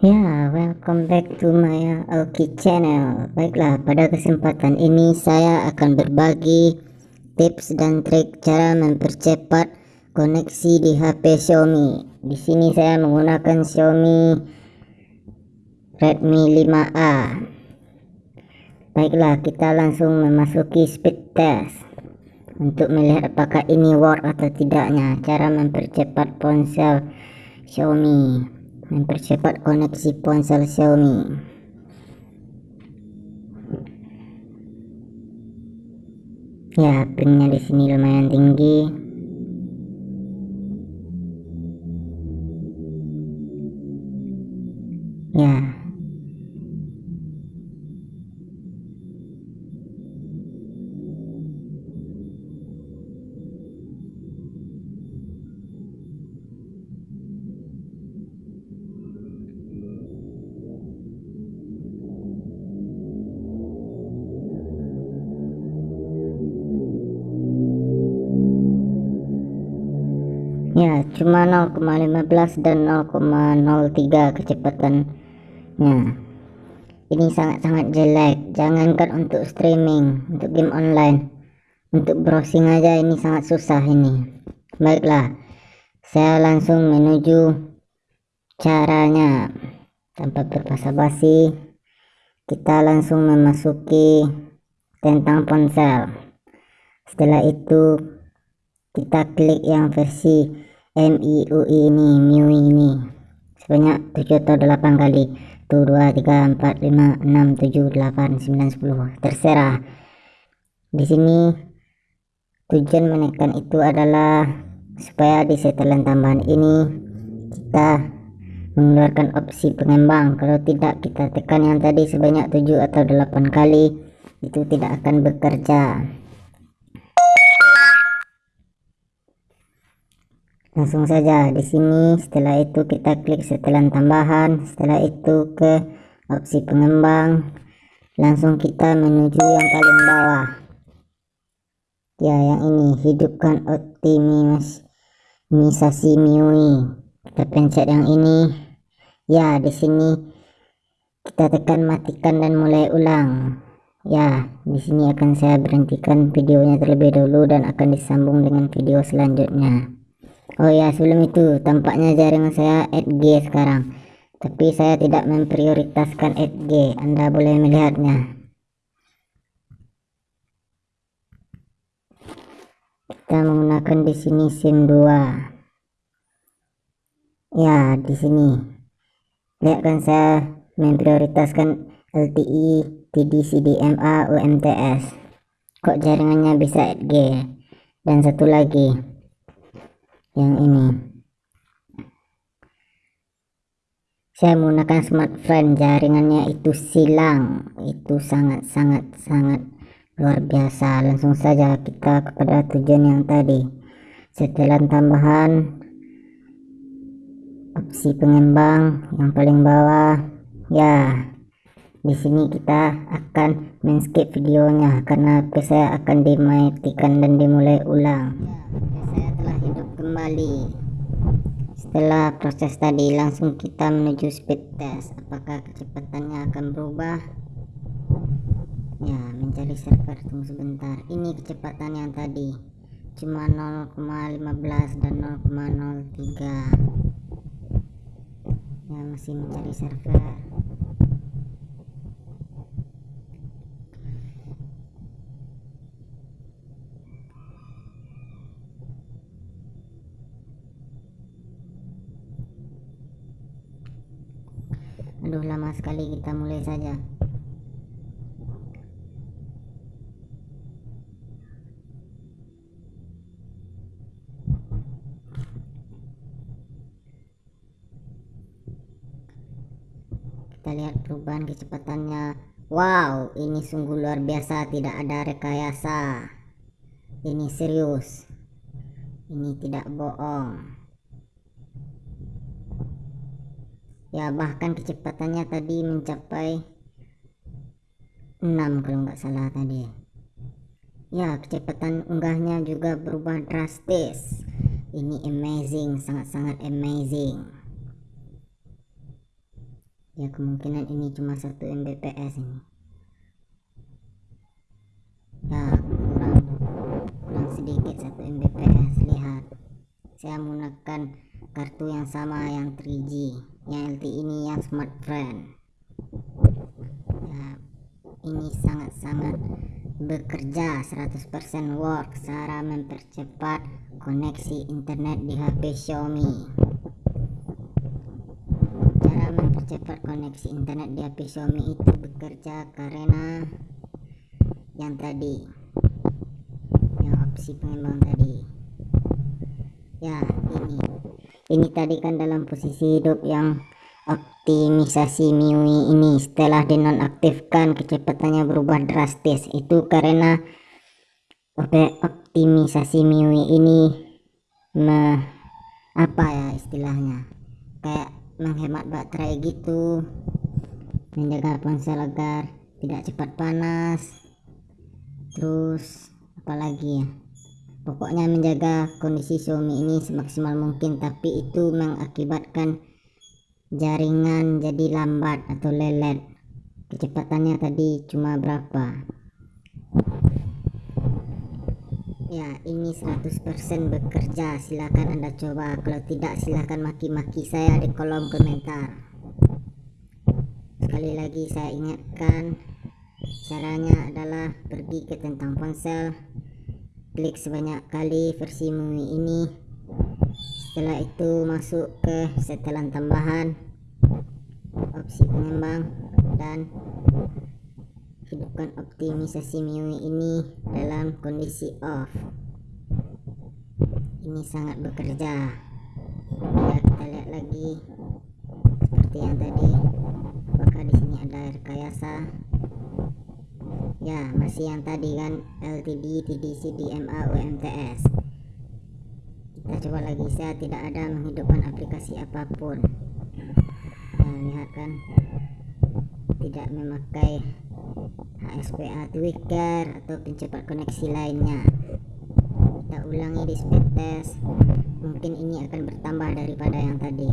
Ya, welcome back to my Aoki channel. Baiklah, pada kesempatan ini saya akan berbagi tips dan trik cara mempercepat koneksi di HP Xiaomi. Di sini saya menggunakan Xiaomi Redmi 5A. Baiklah, kita langsung memasuki speed test untuk melihat apakah ini work atau tidaknya cara mempercepat ponsel Xiaomi mempercepat koneksi ponsel Xiaomi. Ya, pingnya di sini lumayan tinggi. Ya, ya cuma 0,15 dan 0,03 kecepatannya. Ini sangat-sangat jelek. Jangankan untuk streaming untuk game online. Untuk browsing aja ini sangat susah ini. Baiklah saya langsung menuju caranya. Tanpa berbasa-basi kita langsung memasuki tentang ponsel. Setelah itu kita klik yang versi MIUI ini MIUI ini. Sebanyak 7 atau 8 kali. 1 2 3 4 5 6 7 8 9 10 terserah. Di sini tujuan menekan itu adalah supaya di setelan tambahan ini kita mengeluarkan opsi pengembang. Kalau tidak kita tekan yang tadi sebanyak 7 atau 8 kali itu tidak akan bekerja langsung saja di sini. Setelah itu kita klik setelan tambahan. Setelah itu ke opsi pengembang. Langsung kita menuju yang paling bawah. Ya yang ini. Hidupkan optimisasi MIUI. Kita pencet yang ini. Ya di sini kita tekan matikan dan mulai ulang. Ya di sini akan saya berhentikan videonya terlebih dahulu dan akan disambung dengan video selanjutnya Oh ya sebelum itu tampaknya jaringan saya 8G sekarang. Tapi saya tidak memprioritaskan 8G Anda boleh melihatnya. Kita menggunakan di sini SIM 2 ya di sini. Lihat kan saya memprioritaskan LTE TD-CDMA UMTS kok jaringannya bisa 8G dan satu lagi yang ini. Saya menggunakan smartphone jaringannya itu silang. Itu sangat sangat sangat luar biasa. Langsung saja kita kepada tujuan yang tadi. Setelan tambahan opsi pengembang yang paling bawah. Ya di sini kita akan men-skip videonya karena saya akan dimatikan dan dimulai ulang kembali. Setelah proses tadi langsung kita menuju speed test apakah kecepatannya akan berubah? Ya mencari server tunggu sebentar. Ini kecepatan yang tadi cuma 0,15 dan 0,03 ya masih mencari server kita mulai saja. Kita lihat perubahan kecepatannya. Wow ini sungguh luar biasa tidak ada rekayasa. Ini serius. Ini tidak bohong ya bahkan kecepatannya tadi mencapai 6 kalau nggak salah tadi. Ya kecepatan unggahnya juga berubah drastis. Ini amazing sangat-sangat amazing. Ya kemungkinan ini cuma satu Mbps ini. Ya kurang kurang sedikit satu Mbps lihat. Saya menggunakan kartu yang sama yang 3G yang ini yang smart friend ya ini sangat-sangat bekerja 100% work cara mempercepat koneksi internet di HP Xiaomi. Cara mempercepat koneksi internet di HP Xiaomi itu bekerja karena yang tadi yang opsi pengembang tadi. Ya ini ini tadi kan dalam posisi hidup yang optimisasi MIUI ini. Setelah dinonaktifkan kecepatannya berubah drastis. Itu karena optimisasi MIUI ini me, apa ya istilahnya? Kayak menghemat baterai gitu menjaga ponsel agar tidak cepat panas. Terus apalagi ya pokoknya menjaga kondisi Xiaomi ini semaksimal mungkin tapi itu mengakibatkan jaringan jadi lambat atau lelet. Kecepatannya tadi cuma berapa? Ya ini 100% bekerja. Silahkan anda coba. Kalau tidak silahkan maki-maki saya di kolom komentar. Sekali lagi saya ingatkan caranya adalah pergi ke tentang ponsel klik sebanyak kali versi MIUI ini. Setelah itu masuk ke setelan tambahan. Opsi pengembang dan hidupkan optimisasi MIUI ini dalam kondisi off. Ini sangat bekerja. Ya kita lihat lagi seperti yang tadi apakah di sini ada rekayasa ya masih yang tadi kan LTD TDC DMA UMTS kita coba lagi saya tidak ada menghidupkan aplikasi apa pun. Nah lihat kan. Tidak memakai HSPA tweaker atau pencepat koneksi lainnya. Kita ulangi di speed test. Mungkin ini akan bertambah daripada yang tadi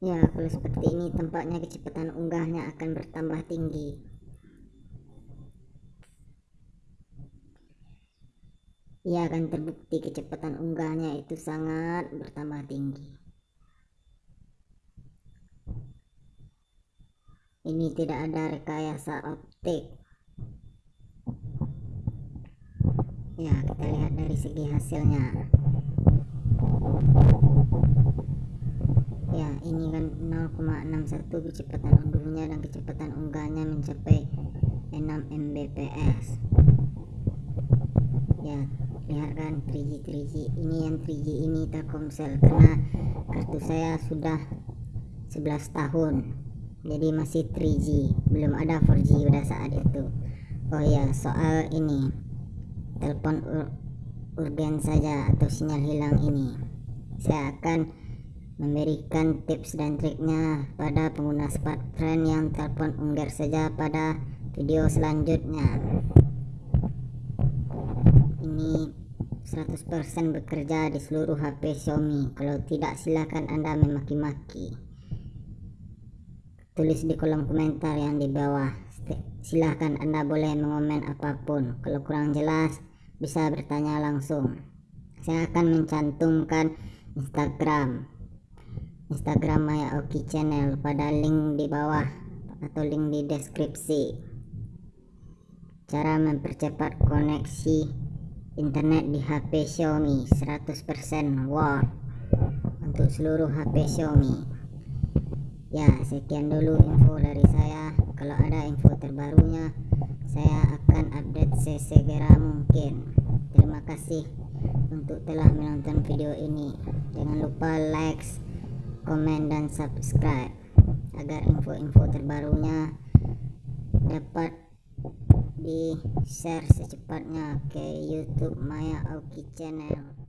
Ya, kalau seperti ini tampaknya kecepatan unggahnya akan bertambah tinggi. Ia akan terbukti kecepatan unggahnya itu sangat bertambah tinggi. Ini tidak ada rekayasa optik. Ya, kita lihat dari segi hasilnya. Ya ini kan 0,61 kecepatan unduhnya dan kecepatan unggahnya mencapai 6 Mbps. Ya lihat kan 3G 3G ini yang 3G ini Telkomsel karena kartu saya sudah 11 tahun. Jadi masih 3G belum ada 4G pada saat itu. Oh ya soal ini telepon ur urgen saja atau sinyal hilang ini. Saya akan memberikan tips dan triknya pada pengguna smartphone yang telepon unggar saja pada video selanjutnya. Ini 100% bekerja di seluruh HP Xiaomi. Kalau tidak silahkan anda memaki-maki. Tulis di kolom komentar yang di bawah. Silahkan anda boleh mengomen apa pun. Kalau kurang jelas bisa bertanya langsung. Saya akan mencantumkan Instagram Instagram Maya Oki Channel pada link di bawah atau link di deskripsi. Cara mempercepat koneksi internet di HP Xiaomi 100% watt untuk seluruh HP Xiaomi. Ya, sekian dulu info dari saya. Kalau ada info terbarunya, saya akan update sesegera mungkin. Terima kasih untuk telah menonton video ini. Jangan lupa like komen dan subscribe agar info info-info terbarunya dapat di share secepatnya ke YouTube Maya Oki Channel